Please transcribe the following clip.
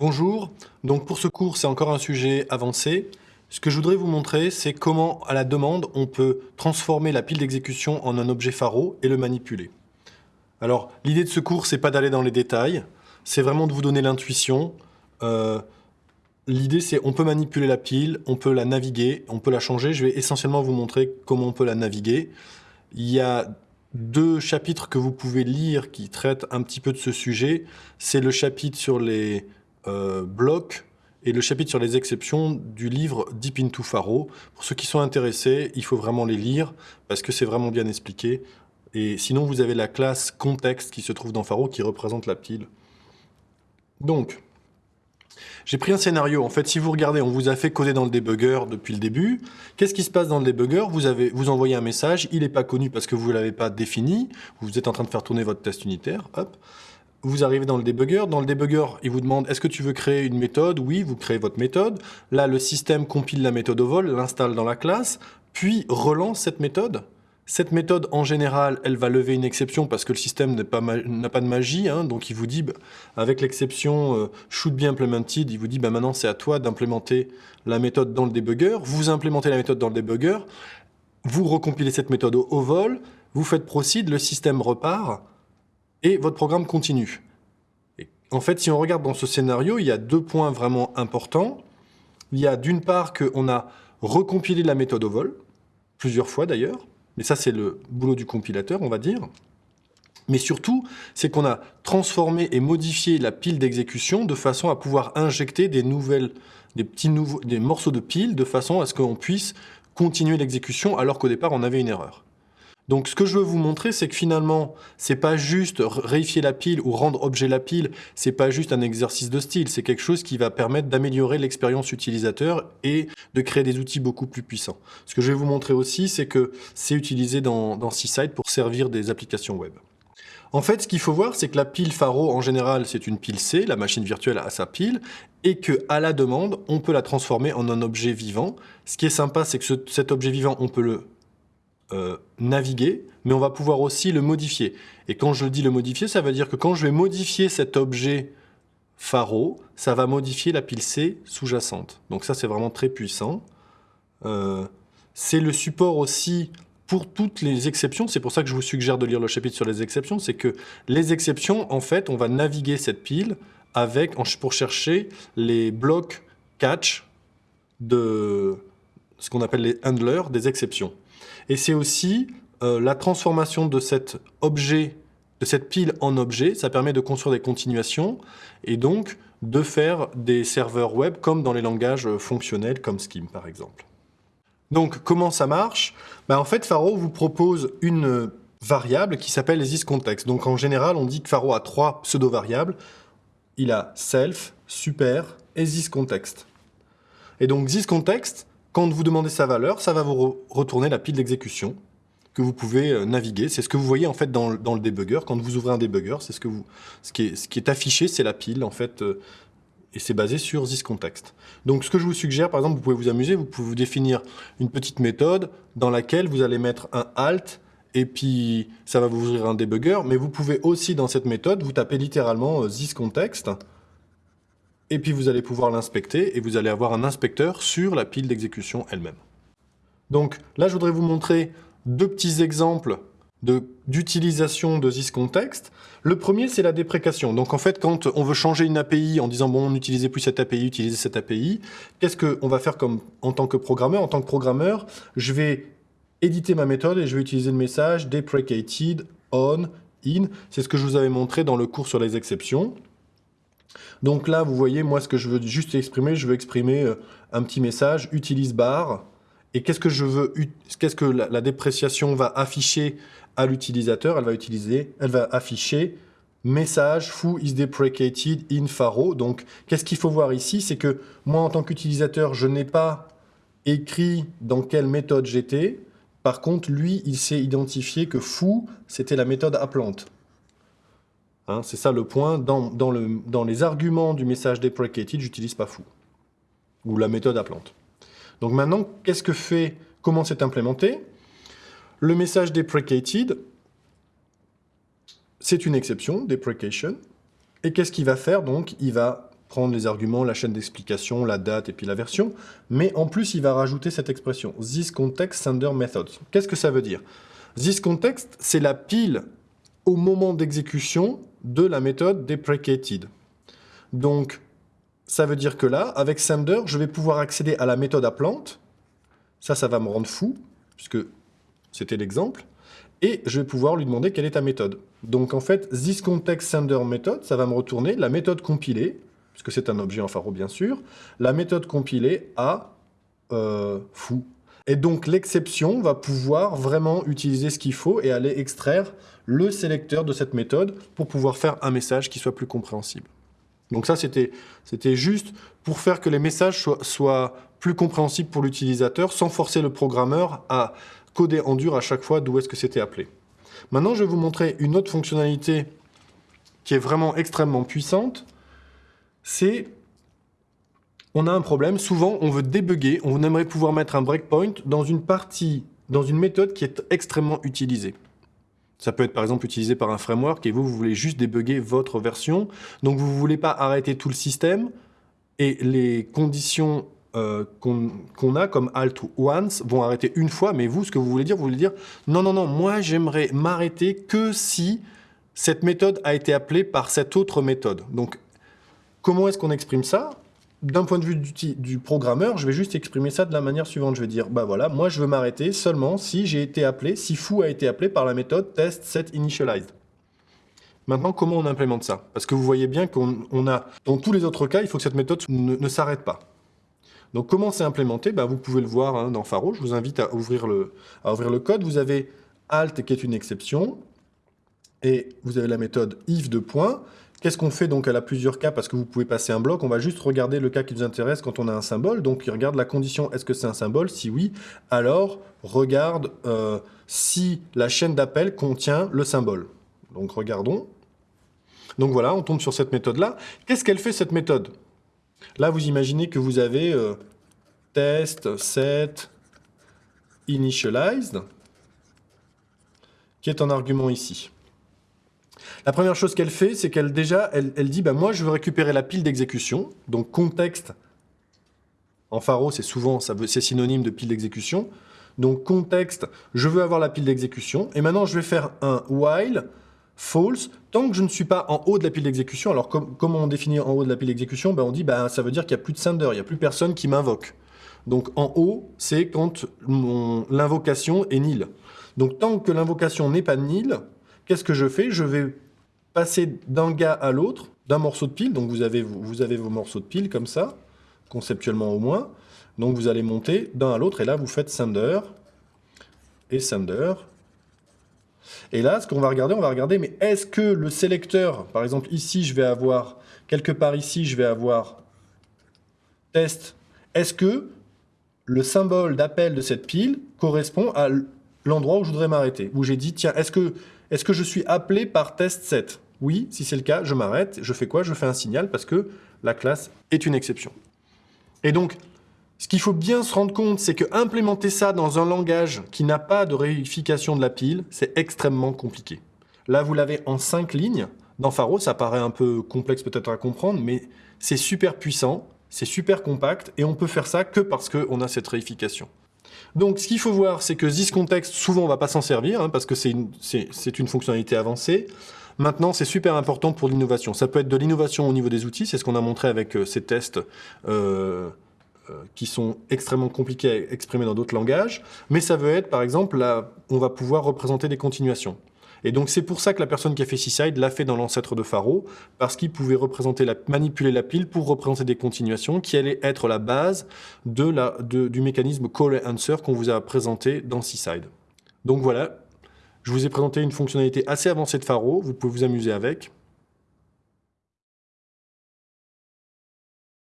Bonjour, donc pour ce cours c'est encore un sujet avancé. Ce que je voudrais vous montrer c'est comment à la demande on peut transformer la pile d'exécution en un objet pharo et le manipuler. Alors l'idée de ce cours c'est pas d'aller dans les détails, c'est vraiment de vous donner l'intuition. Euh, l'idée c'est on peut manipuler la pile, on peut la naviguer, on peut la changer. Je vais essentiellement vous montrer comment on peut la naviguer. Il y a deux chapitres que vous pouvez lire qui traitent un petit peu de ce sujet. C'est le chapitre sur les euh, blocs et le chapitre sur les exceptions du livre Deep into Faro. Pour ceux qui sont intéressés, il faut vraiment les lire parce que c'est vraiment bien expliqué. Et sinon, vous avez la classe contexte qui se trouve dans Faro qui représente la pile. Donc, j'ai pris un scénario. En fait, si vous regardez, on vous a fait coder dans le debugger depuis le début. Qu'est-ce qui se passe dans le debugger vous, avez, vous envoyez un message, il n'est pas connu parce que vous ne l'avez pas défini. Vous êtes en train de faire tourner votre test unitaire. Hop vous arrivez dans le debugger. Dans le debugger, il vous demande est-ce que tu veux créer une méthode? Oui, vous créez votre méthode. Là, le système compile la méthode au vol, l'installe dans la classe, puis relance cette méthode. Cette méthode, en général, elle va lever une exception parce que le système n'a pas, de magie. Hein. donc, il vous dit, bah, avec l'exception euh, should be implemented, il vous dit bah, maintenant, c'est à toi d'implémenter la méthode dans le debugger. Vous implémentez la méthode dans le debugger. Vous recompilez cette méthode au, au vol. Vous faites proceed, le système repart et votre programme continue. en fait, si on regarde dans ce scénario, il y a deux points vraiment importants. Il y a d'une part qu'on a recompilé la méthode au vol, plusieurs fois d'ailleurs, mais ça c'est le boulot du compilateur, on va dire. Mais surtout, c'est qu'on a transformé et modifié la pile d'exécution de façon à pouvoir injecter des morceaux de pile de façon à ce qu'on puisse continuer l'exécution alors qu'au départ on avait une erreur. Donc ce que je veux vous montrer, c'est que finalement, c'est pas juste réifier la pile ou rendre objet la pile, c'est pas juste un exercice de style, c'est quelque chose qui va permettre d'améliorer l'expérience utilisateur et de créer des outils beaucoup plus puissants. Ce que je vais vous montrer aussi, c'est que c'est utilisé dans, dans pour servir des applications web. En fait, ce qu'il faut voir, c'est que la pile Faro, en général, c'est une pile C, la machine virtuelle a sa pile, et que à la demande, on peut la transformer en un objet vivant. Ce qui est sympa, c'est que cet objet vivant, on peut le euh, naviguer, mais on va pouvoir aussi le modifier. Et quand je dis le modifier, ça veut dire que quand je vais modifier cet objet pharo, ça va modifier la pile C sous-jacente. Donc ça, c'est vraiment très puissant. Euh, c'est le support aussi pour toutes les exceptions. C'est pour ça que je vous suggère de lire le chapitre sur les exceptions. C'est que les exceptions, en fait, on va naviguer cette pile avec, pour chercher les blocs catch de ce qu'on appelle les handlers des exceptions. Et c'est aussi euh, la transformation de cet objet, de cette pile en objet, ça permet de construire des continuations et donc de faire des serveurs web comme dans les langages fonctionnels comme Scheme par exemple. Donc comment ça marche? Ben, En fait, Faro vous propose une variable qui s'appelle thisContext. Donc en général, on dit que Faro a trois pseudo-variables. Il a self, super et thisContext. Et donc thisContext, quand vous demandez sa valeur, ça va vous retourner la pile d'exécution que vous pouvez euh, naviguer. C'est ce que vous voyez en fait dans, le debugger. Quand vous ouvrez un debugger, c'est ce, que vous, ce, qui est, affiché, c'est la pile en fait, euh, et c'est basé sur thisContext. Donc ce que je vous suggère, par exemple, vous pouvez vous amuser, vous pouvez vous définir une petite méthode dans laquelle vous allez mettre un alt et puis ça va vous ouvrir un debugger, mais vous pouvez aussi dans cette méthode, vous tapez littéralement euh, thisContext, et puis vous allez pouvoir l'inspecter, et vous allez avoir un inspecteur sur la pile d'exécution elle-même. Donc là, je voudrais vous montrer deux petits exemples d'utilisation de, thisContext. Le premier, c'est la déprécation. Donc en fait, quand on veut changer une API en disant « bon, n'utilisez plus cette API, utilisez cette API », qu'est-ce qu'on va faire comme, en tant que programmeur? En tant que programmeur, je vais éditer ma méthode et je vais utiliser le message « deprecated on in ». C'est ce que je vous avais montré dans le cours sur les exceptions. Donc là, vous voyez, moi, ce que je veux juste exprimer, je veux exprimer euh, un petit message, utilise bar. Et qu'est-ce que je veux, qu'est-ce que la, dépréciation va afficher à l'utilisateur? Elle va utiliser, elle va afficher message foo is deprecated in Faro. Donc, qu'est-ce qu'il faut voir ici? C'est que moi, en tant qu'utilisateur, je n'ai pas écrit dans quelle méthode j'étais. Par contre, lui, il s'est identifié que foo, c'était la méthode appelante. Hein, c'est ça le point. Dans, les arguments du message deprecated, j'utilise pas foo. Ou la méthode appelante. Donc maintenant, qu'est-ce que fait, comment c'est implémenté? Le message deprecated, c'est une exception, deprecation. Et qu'est-ce qu'il va faire? Donc, il va prendre les arguments, la chaîne d'explication, la date et puis la version. Mais en plus, il va rajouter cette expression, this. Qu'est-ce que ça veut dire? This context, c'est la pile au moment d'exécution de la méthode deprecated. Donc, ça veut dire que là, avec sender, je vais pouvoir accéder à la méthode appelante. Ça, ça va me rendre fou, puisque c'était l'exemple. Et je vais pouvoir lui demander quelle est ta méthode. Donc en fait, this ça va me retourner la méthode compilée, puisque c'est un objet en pharo bien sûr, la méthode compilée à euh, fou. Et donc l'exception va pouvoir vraiment utiliser ce qu'il faut et aller extraire le sélecteur de cette méthode pour pouvoir faire un message qui soit plus compréhensible. Donc ça, c'était juste pour faire que les messages soient, soient plus compréhensibles pour l'utilisateur sans forcer le programmeur à coder en dur à chaque fois d'où est-ce que c'était appelé. Maintenant, je vais vous montrer une autre fonctionnalité qui est vraiment extrêmement puissante. C'est, on a un problème, souvent on veut débugger, on aimerait pouvoir mettre un breakpoint dans une partie, dans une méthode qui est extrêmement utilisée. Ça peut être par exemple utilisé par un framework et vous, vous voulez juste débugger votre version. Donc vous ne voulez pas arrêter tout le système et les conditions euh, qu'on a comme alt once vont arrêter une fois, mais vous, ce que vous voulez dire, vous voulez dire non, non, non, moi j'aimerais m'arrêter que si cette méthode a été appelée par cette autre méthode. Donc, comment est-ce qu'on exprime ça? D'un point de vue du, programmeur, je vais juste exprimer ça de la manière suivante. Je vais dire, bah voilà, moi je veux m'arrêter seulement si j'ai été appelé, si foo a été appelé par la méthode test set initialized. Maintenant, comment on implémente ça? Parce que vous voyez bien qu'on a, dans tous les autres cas, il faut que cette méthode ne s'arrête pas. Donc comment c'est implémenté? Ben, Vous pouvez le voir hein, dans Faro, je vous invite à ouvrir, le, à ouvrir le code. Vous avez alt qui est une exception, et vous avez la méthode if de point. Qu'est-ce qu'on fait donc Elle a plusieurs cas parce que vous pouvez passer un bloc. On va juste regarder le cas qui nous intéresse quand on a un symbole. Donc il regarde la condition, est-ce que c'est un symbole? Si oui, alors regarde euh, si la chaîne d'appel contient le symbole. Donc regardons. Donc voilà, on tombe sur cette méthode-là. Qu'est-ce qu'elle fait cette méthode? Là, vous imaginez que vous avez euh, test, set, initialized, qui est un argument ici. La première chose qu'elle fait, c'est qu'elle déjà, elle, dit, bah, moi, je veux récupérer la pile d'exécution. Donc, contexte, en pharo, c'est souvent, c'est synonyme de pile d'exécution. Donc, contexte, je veux avoir la pile d'exécution. Et maintenant, je vais faire un while false, tant que je ne suis pas en haut de la pile d'exécution. Alors, comment on définit en haut de la pile d'exécution? Ben, On dit, ben, ça veut dire qu'il n'y a plus de sender, il n'y a plus personne qui m'invoque. Donc, en haut, c'est quand l'invocation est nil. Donc, tant que l'invocation n'est pas nil, qu'est-ce que je fais? Je vais passer d'un gars à l'autre, d'un morceau de pile. Donc, vous avez, vous avez vos morceaux de pile comme ça, conceptuellement au moins. Donc, vous allez monter d'un à l'autre, et là, vous faites sender, et sender, et là, ce qu'on va regarder, on va regarder, mais est-ce que le sélecteur, par exemple ici, je vais avoir, quelque part ici, je vais avoir test, est-ce que le symbole d'appel de cette pile correspond à l'endroit où je voudrais m'arrêter, où j'ai dit, tiens, est-ce que, est que je suis appelé par test 7 Oui, si c'est le cas, je m'arrête, je fais quoi? Je fais un signal parce que la classe est une exception. Et donc, ce qu'il faut bien se rendre compte, c'est que implémenter ça dans un langage qui n'a pas de réification de la pile, c'est extrêmement compliqué. Là, vous l'avez en cinq lignes. Dans Faro, ça paraît un peu complexe peut-être à comprendre, mais c'est super puissant, c'est super compact, et on peut faire ça que parce qu'on a cette réification. Donc, ce qu'il faut voir, c'est que ThisContext, souvent, on ne va pas s'en servir, hein, parce que c'est une, fonctionnalité avancée. Maintenant, c'est super important pour l'innovation. Ça peut être de l'innovation au niveau des outils, c'est ce qu'on a montré avec euh, ces tests euh, euh, qui sont extrêmement compliqués à exprimer dans d'autres langages, mais ça veut être, par exemple, on va pouvoir représenter des continuations. Et donc c'est pour ça que la personne qui a fait Seaside l'a fait dans l'ancêtre de Faro, parce qu'il pouvait manipuler la pile pour représenter des continuations qui allaient être la base du mécanisme call and answer qu'on vous a présenté dans Seaside. Donc voilà, je vous ai présenté une fonctionnalité assez avancée de Faro, vous pouvez vous amuser avec.